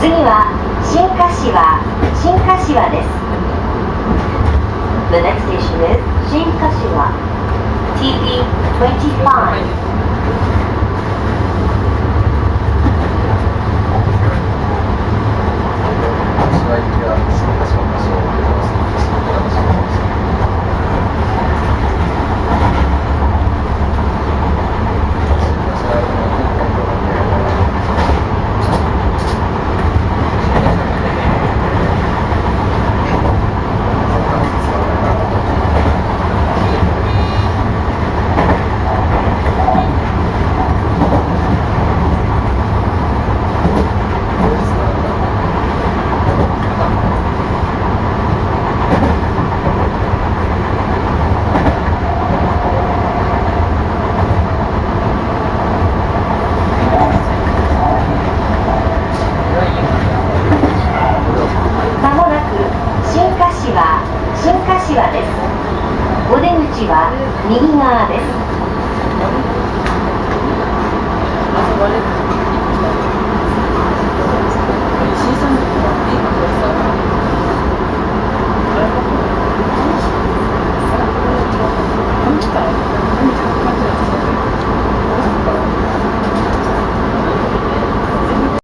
次は新柏新柏です。The す新柏氏は行きは新柏新柏です。お出口は右側です。